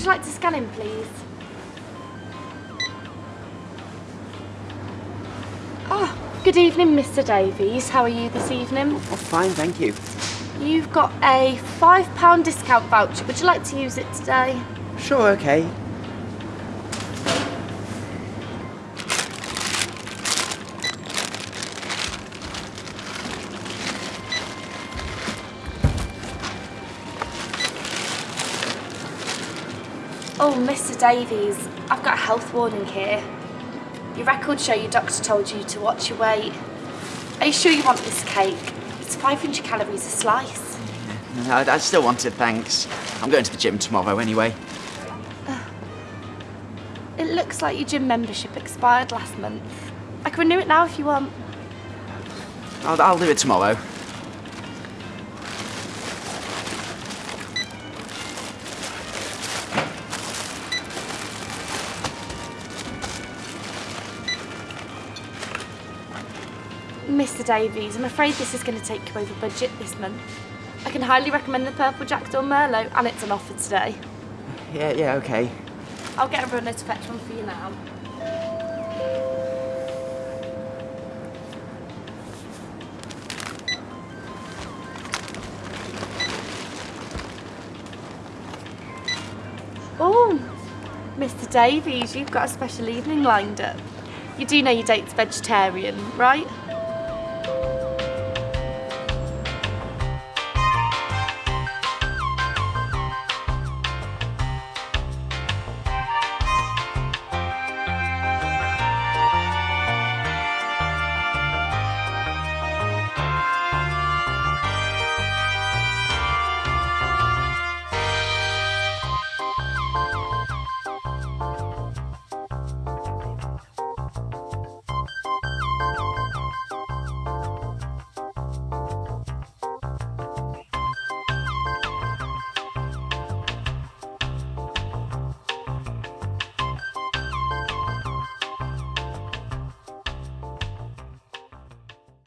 you like to scan in, please? Oh, good evening, Mr Davies. How are you this evening? Oh, fine, thank you. You've got a £5 discount voucher. Would you like to use it today? Sure, okay. Oh, Mr Davies, I've got a health warning here. Your records show your doctor told you to watch your weight. Are you sure you want this cake? It's 500 calories a slice. No, I, I still want it, thanks. I'm going to the gym tomorrow anyway. It looks like your gym membership expired last month. I can renew it now if you want. I'll, I'll do it tomorrow. Mr Davies, I'm afraid this is going to take you over budget this month. I can highly recommend the Purple Jackdaw Merlot and it's on offer today. Yeah, yeah, okay. I'll get a runner to fetch one for you now. Oh, Mr Davies, you've got a special evening lined up. You do know your date's vegetarian, right? Thank you.